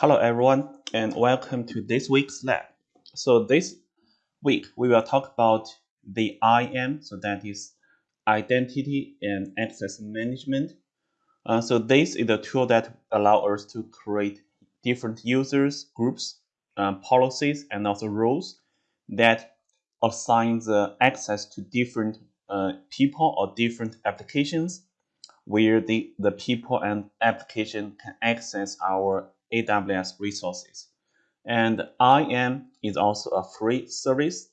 Hello everyone and welcome to this week's lab. So this week we will talk about the IAM, so that is Identity and Access Management. Uh, so this is a tool that allow us to create different users, groups, uh, policies, and also roles that assign the access to different uh, people or different applications where the, the people and application can access our AWS resources. And IAM is also a free service.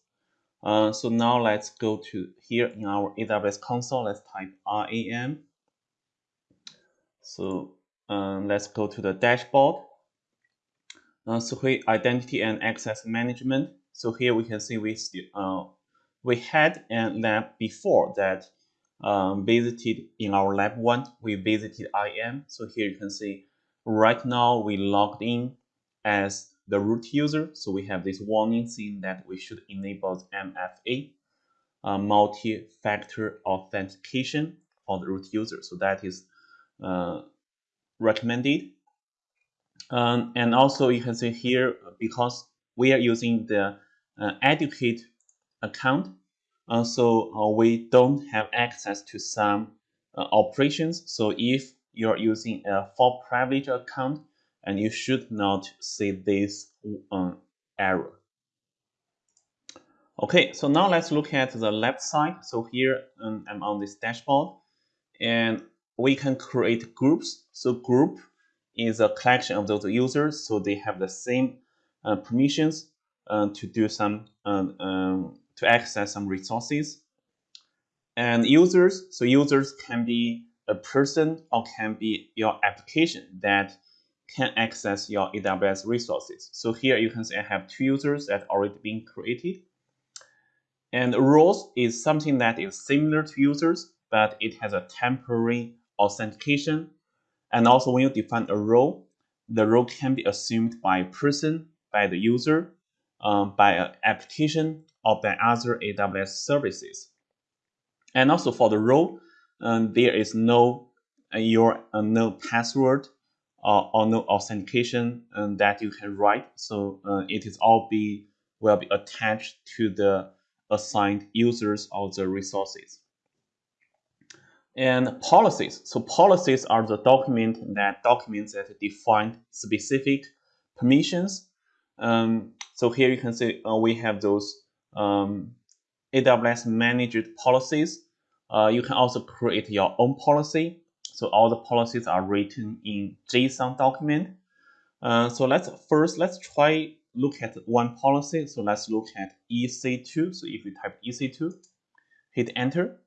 Uh, so now let's go to here in our AWS console. Let's type IAM. So um, let's go to the dashboard. Uh, so here identity and access management. So here we can see we still uh, we had a lab before that um, visited in our lab one. We visited IAM. So here you can see Right now, we logged in as the root user, so we have this warning saying that we should enable MFA, uh, multi-factor authentication for the root user. So that is uh, recommended. Um, and also you can see here, because we are using the uh, educate account, uh, so uh, we don't have access to some uh, operations. So if you're using a for privilege account and you should not see this um, error. Okay, so now let's look at the left side. So here um, I'm on this dashboard and we can create groups. So group is a collection of those users. So they have the same uh, permissions uh, to do some, um, um, to access some resources. And users, so users can be a person or can be your application that can access your AWS resources. So here you can see I have two users that already been created. And roles is something that is similar to users, but it has a temporary authentication. And also when you define a role, the role can be assumed by person, by the user, um, by an application, or by other AWS services. And also for the role, um, there is no uh, your uh, no password or, or no authentication um, that you can write. So uh, it is all be will be attached to the assigned users of the resources. And policies. So policies are the document that documents that define specific permissions. Um, so here you can see uh, we have those um, AWS managed policies uh, you can also create your own policy. So all the policies are written in JSON document. Uh, so let's first, let's try look at one policy. So let's look at EC2. So if you type EC2, hit enter.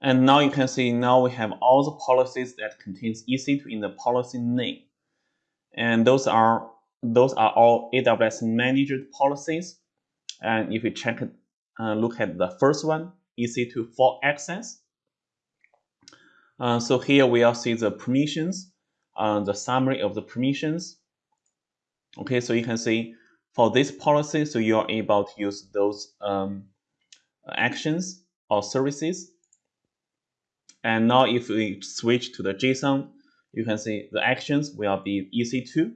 And now you can see now we have all the policies that contains EC2 in the policy name. And those are those are all AWS managed policies. And if you check uh, look at the first one, EC2 for access. Uh, so here we will see the permissions, uh, the summary of the permissions. Okay, so you can see for this policy, so you are able to use those um, actions or services. And now if we switch to the JSON, you can see the actions will be EC2.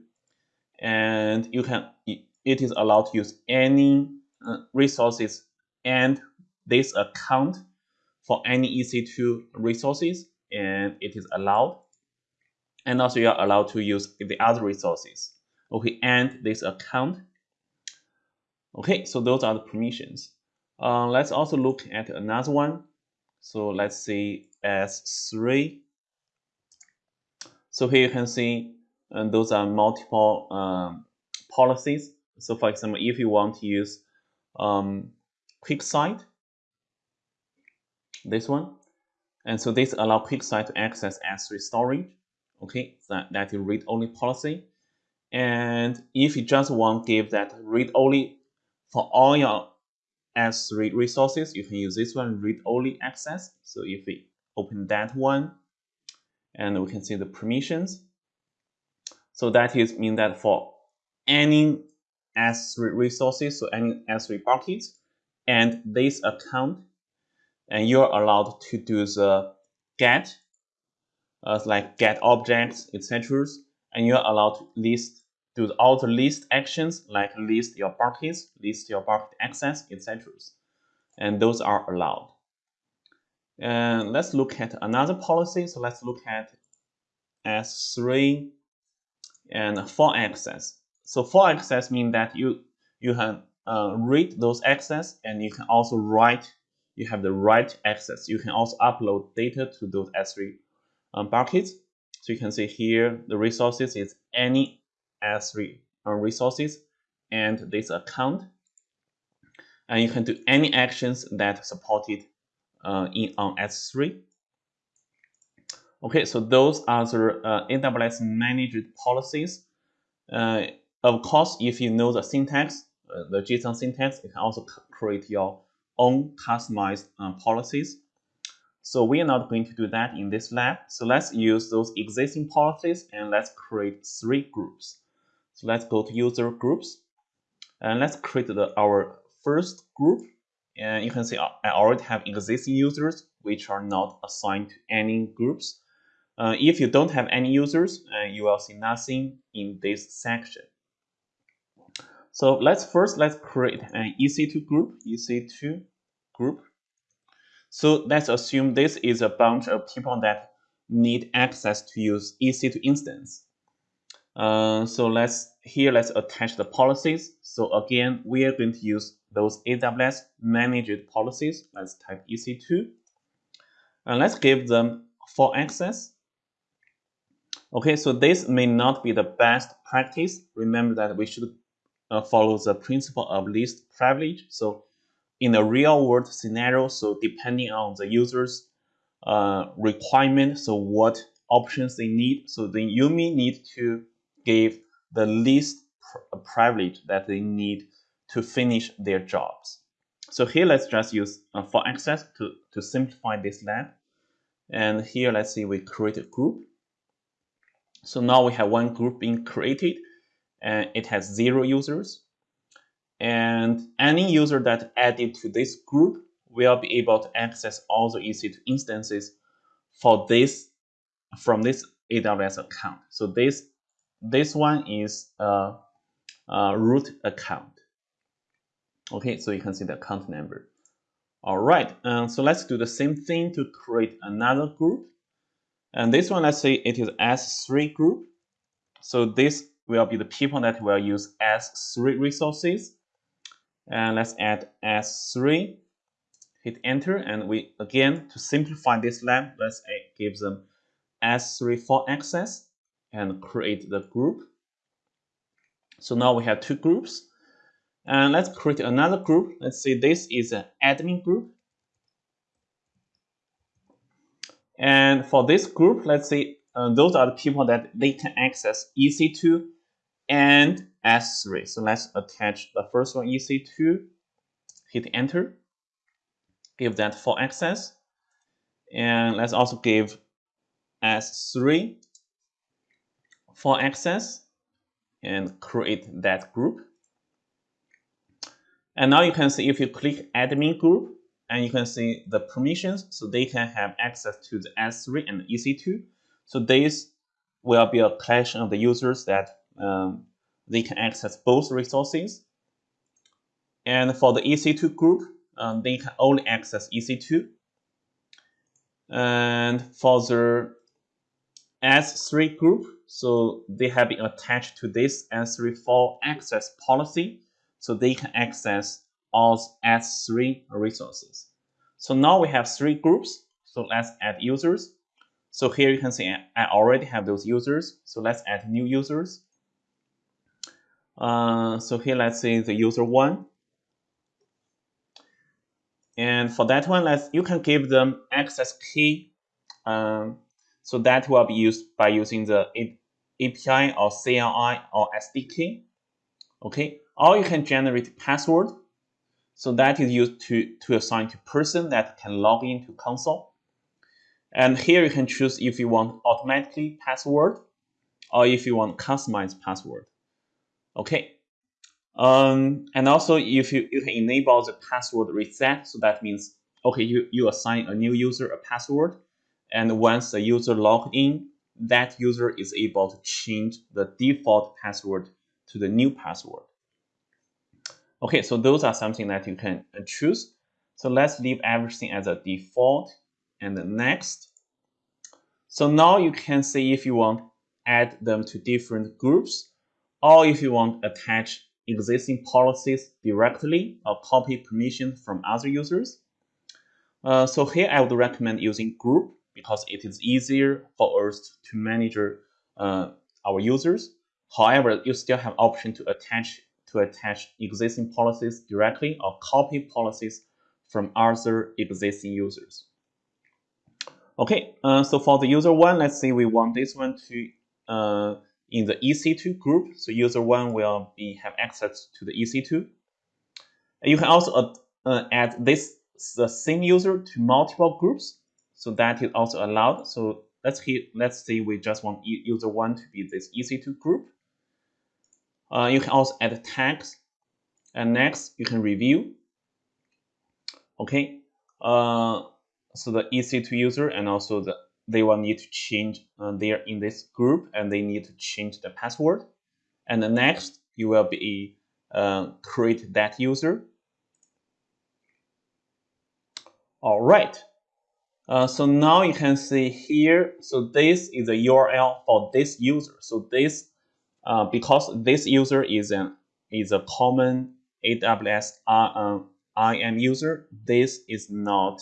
And you can it is allowed to use any uh, resources and this account for any EC2 resources and it is allowed. And also you are allowed to use the other resources. Okay, and this account. Okay, so those are the permissions. Uh, let's also look at another one. So let's see S3. So here you can see those are multiple um, policies. So for example, if you want to use um, QuickSight, this one. And so this allow QuickSight to access S3 storage. Okay, that, that is read-only policy. And if you just want to give that read-only for all your S3 resources, you can use this one, read-only access. So if we open that one, and we can see the permissions. So that is mean that for any S3 resources, so any S3 buckets, and this account and you're allowed to do the get, uh, like get objects, etc. and you're allowed to list do all the list actions like list your buckets, list your bucket access, etc. And those are allowed. And let's look at another policy. So let's look at S3 and for access. So for access means that you you can uh, read those access and you can also write. You have the write access. You can also upload data to those S3 um, buckets. So you can see here the resources is any S3 uh, resources and this account. And you can do any actions that supported uh, in on S3. Okay, so those are the uh, AWS managed policies. Uh, of course, if you know the syntax, uh, the JSON syntax, you can also create your own customized uh, policies. So we are not going to do that in this lab. So let's use those existing policies and let's create three groups. So let's go to user groups and let's create the, our first group. And you can see I already have existing users which are not assigned to any groups. Uh, if you don't have any users, uh, you will see nothing in this section. So let's first let's create an EC2 group, EC2 group. So let's assume this is a bunch of people that need access to use EC2 instance. Uh, so let's here let's attach the policies. So again, we are going to use those AWS managed policies. Let's type EC2. And let's give them full access. Okay, so this may not be the best practice. Remember that we should uh, follow the principle of least privilege. So in a real world scenario, so depending on the user's uh, requirement, so what options they need, so then you may need to give the least pr privilege that they need to finish their jobs. So here, let's just use uh, for access to, to simplify this lab. And here, let's see, we create a group. So now we have one group being created it has zero users. And any user that added to this group will be able to access all the EC2 instances for this from this AWS account. So this this one is a, a root account. Okay, so you can see the account number. All right, so let's do the same thing to create another group. And this one, let's say it is S3 group. So this will be the people that will use S3 resources. And let's add S3, hit enter, and we again, to simplify this lab, let's give them S3 for access and create the group. So now we have two groups. And let's create another group. Let's say this is an admin group. And for this group, let's say uh, those are the people that they can access EC2 and S3. So let's attach the first one, EC2, hit enter, give that for access. And let's also give S3 for access and create that group. And now you can see if you click admin group and you can see the permissions so they can have access to the S3 and EC2. So this will be a collection of the users that um, they can access both resources. And for the EC2 group, um, they can only access EC2. And for the S3 group, so they have been attached to this S3 for access policy, so they can access all S3 resources. So now we have three groups. So let's add users. So here you can see I already have those users. So let's add new users. Uh, so here let's say the user one. And for that one, let's you can give them access key. Um, so that will be used by using the API or CLI or SDK. Okay, or you can generate password. So that is used to, to assign to person that can log into console. And here you can choose if you want automatically password or if you want customized password. Okay. Um, and also if you, you can enable the password reset, so that means, okay, you, you assign a new user a password. And once the user logged in, that user is able to change the default password to the new password. Okay, so those are something that you can choose. So let's leave everything as a default and next. So now you can see if you want add them to different groups or if you want attach existing policies directly or copy permission from other users. Uh, so here I would recommend using group because it is easier for us to manage uh, our users. However, you still have option to attach to attach existing policies directly or copy policies from other existing users. Okay, uh, so for the user one, let's say we want this one to uh, in the EC2 group. So user one will be have access to the EC2. You can also uh, add this the same user to multiple groups. So that is also allowed. So let's hit, let's say we just want user one to be this EC2 group. Uh, you can also add tags. And next, you can review. Okay. Uh, so the EC2 user and also the they will need to change uh, there in this group and they need to change the password. And the next, you will be uh, create that user. All right. Uh, so now you can see here, so this is the URL for this user. So this, uh, because this user is an is a common AWS uh, IAM user, this is not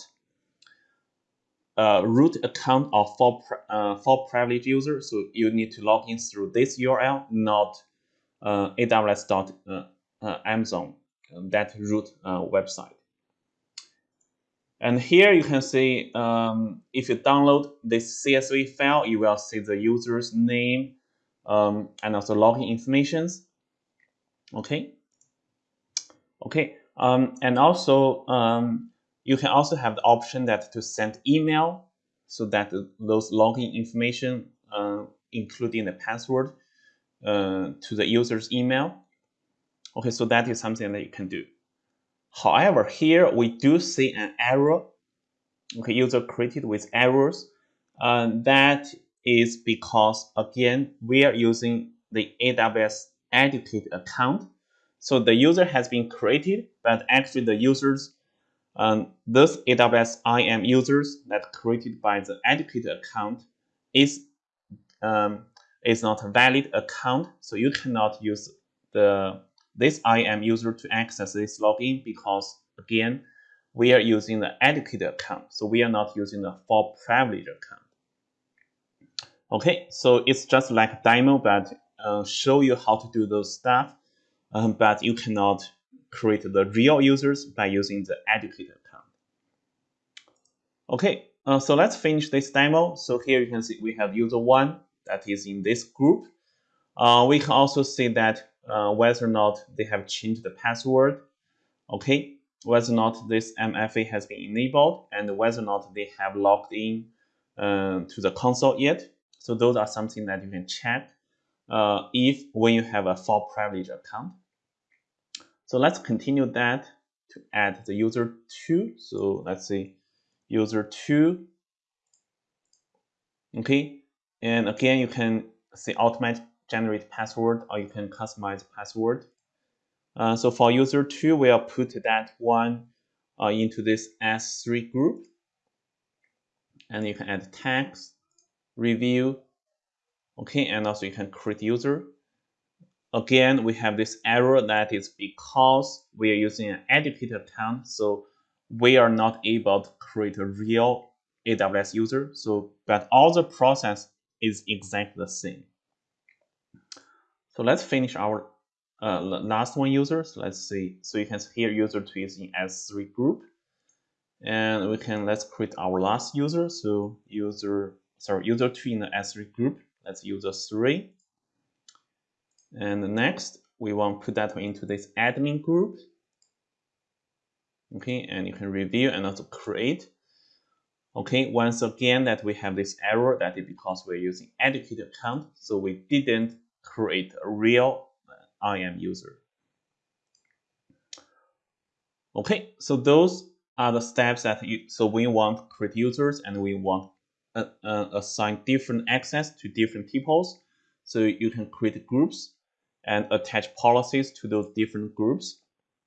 uh, root account of for, uh, for privileged user. So you need to log in through this URL, not uh, aws.amazon, uh, uh, that root uh, website. And here you can see um, if you download this CSV file, you will see the user's name um, and also login informations. Okay. Okay. Um, and also um, you can also have the option that to send email so that those login information, uh, including the password, uh, to the user's email. Okay, so that is something that you can do. However, here we do see an error. Okay, user created with errors. Uh, that is because, again, we are using the AWS Educate account. So the user has been created, but actually the user's um, those AWS IAM users that created by the Educate account is um, is not a valid account, so you cannot use the this IAM user to access this login because again we are using the Educate account, so we are not using the for privilege account. Okay, so it's just like demo, but uh, show you how to do those stuff, um, but you cannot create the real users by using the Educate account. Okay, uh, so let's finish this demo. So here you can see we have user one that is in this group. Uh, we can also see that uh, whether or not they have changed the password. Okay, whether or not this MFA has been enabled and whether or not they have logged in uh, to the console yet. So those are something that you can check uh, if when you have a full privilege account. So let's continue that to add the user 2. So let's say user 2. Okay, and again, you can say automate generate password or you can customize password. Uh, so for user 2, we'll put that one uh, into this S3 group. And you can add tags, review, okay, and also you can create user. Again, we have this error that is because we are using an Educate account, so we are not able to create a real AWS user. So, but all the process is exactly the same. So let's finish our uh, last one user. So let's see. So you can see here user two is in S3 group. And we can, let's create our last user. So user, sorry, user two in the S3 group. Let's user three. And next, we want to put that into this admin group. Okay, and you can review and also create. Okay, once again that we have this error that is because we're using Educate account, so we didn't create a real uh, IAM user. Okay, so those are the steps that you, so we want create users and we want uh, uh, assign different access to different peoples. So you can create groups and attach policies to those different groups.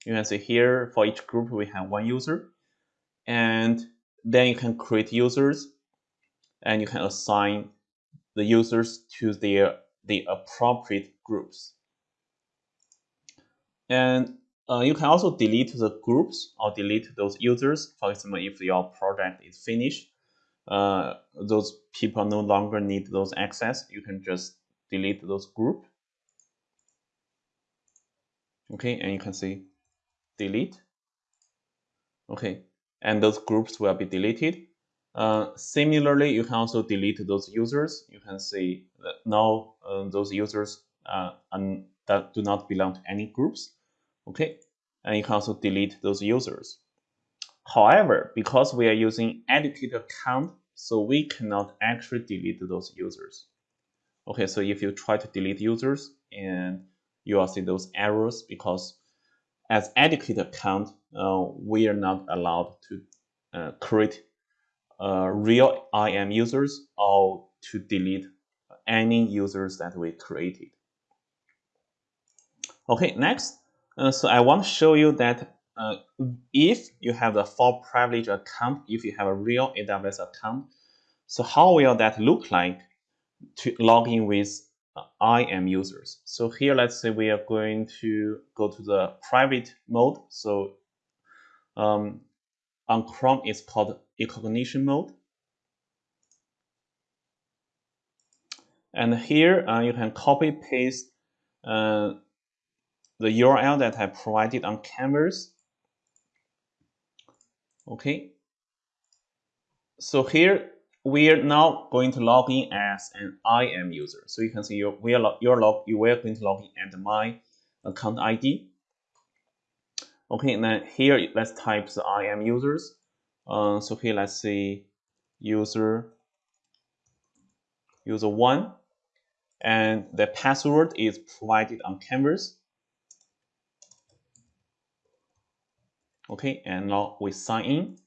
You can see here for each group we have one user. And then you can create users and you can assign the users to their the appropriate groups. And uh, you can also delete the groups or delete those users. For example, if your project is finished, uh, those people no longer need those access, you can just delete those group. Okay, and you can see delete. Okay, and those groups will be deleted. Uh, similarly, you can also delete those users. You can see that now uh, those users uh, that do not belong to any groups. Okay, and you can also delete those users. However, because we are using educator account so we cannot actually delete those users. Okay, so if you try to delete users and you will see those errors because as educator account, uh, we are not allowed to uh, create uh, real IAM users or to delete any users that we created. Okay, next, uh, so I want to show you that uh, if you have the full privilege account, if you have a real AWS account, so how will that look like to log in with uh, IAM users? So here, let's say we are going to go to the private mode. So um, on Chrome, it's called incognito mode. And here uh, you can copy paste uh, the URL that I provided on Canvas. Okay. So here we are now going to log in as an IAM user. So you can see your we are your log you are going to log in at my account ID. Okay, and then here let's type the IAM users. Uh, so here let's see user user one, and the password is provided on Canvas. Okay, and now we sign in.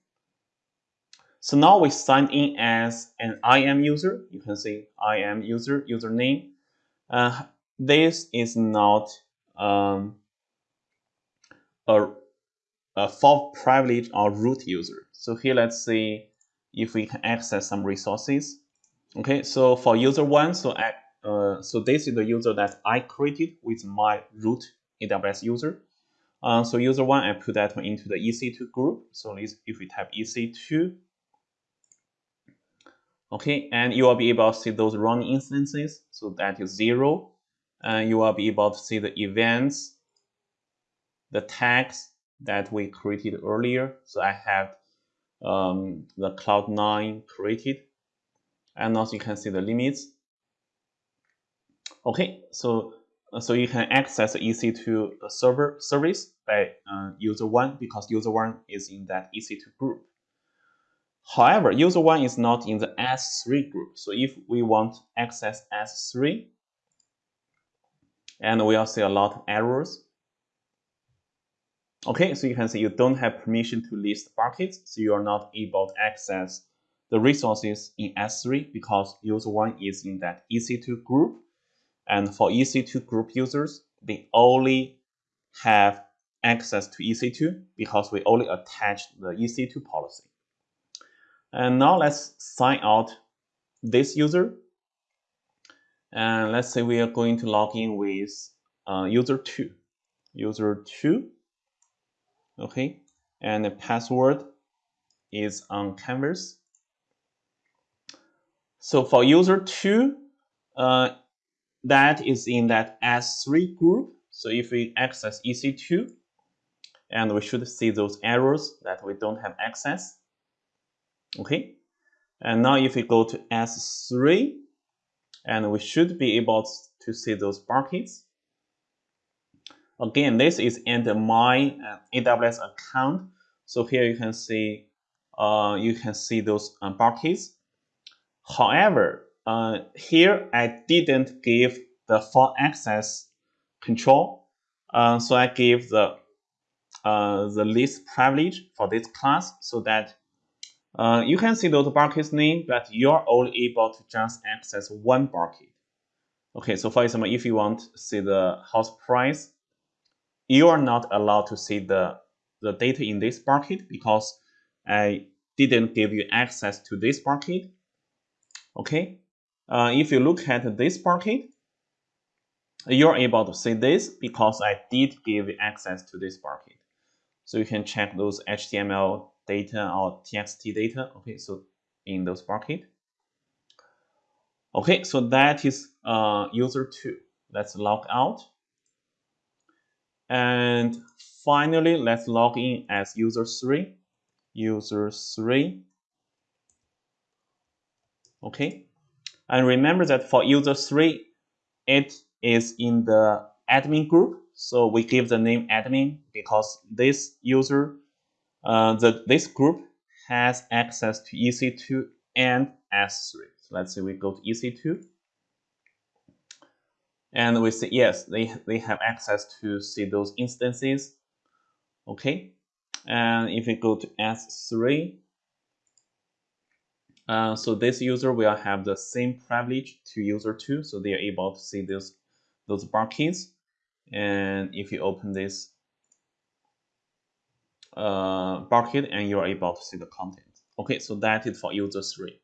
So now we sign in as an IAM user. You can see IAM user username. Uh, this is not um, a, a full privilege or root user. So here, let's see if we can access some resources. Okay, so for user one, so I, uh, so this is the user that I created with my root AWS user. Uh, so user one, I put that one into the EC2 group. So if we type EC2, okay, and you will be able to see those running instances. So that is zero, and you will be able to see the events, the tags that we created earlier. So I have um, the Cloud9 created, and also you can see the limits. Okay, so uh, so you can access the EC2 server service by uh, user one because user one is in that EC2 group. However, user one is not in the S3 group. So if we want access S3, and we'll see a lot of errors. Okay, so you can see you don't have permission to list buckets, so you are not able to access the resources in S3 because user one is in that EC2 group and for EC2 group users, they only have access to EC2 because we only attach the EC2 policy. And now let's sign out this user. And let's say we are going to log in with uh, user 2. User 2. Okay. And the password is on Canvas. So for user 2, uh, that is in that S3 group. So if we access EC2, and we should see those errors that we don't have access. Okay, and now if we go to S3, and we should be able to see those buckets. Again, this is in the my uh, AWS account. So here you can see, uh, you can see those uh, buckets. However, uh, here, I didn't give the full access control. Uh, so I gave the uh, the least privilege for this class so that Uh, you can see those buckets name, but you're only able to just access one bucket. Okay, so for example, if you want to see the house price, you are not allowed to see the, the data in this bucket because I didn't give you access to this bucket. Okay, uh, if you look at this bucket, you're able to see this because I did give access to this bucket. So you can check those HTML data or TXT data. Okay, so in those bucket. Okay, so that is uh, user two. Let's log out. And finally, let's log in as user three. User three. Okay, and remember that for user three, it is in the admin group. So we give the name admin because this user uh, the, this group has access to EC2 and S3. So let's say we go to EC2. And we say yes, they, they have access to see those instances. Okay. And if we go to S3, uh, so this user will have the same privilege to user 2. So they are able to see this, those buckets. And if you open this uh, bucket and you're able to see the content. Okay, so that is for user three.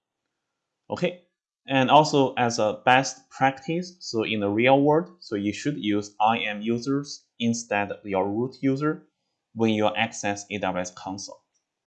Okay, and also as a best practice, so in the real world, so you should use IAM users instead of your root user when you access AWS console.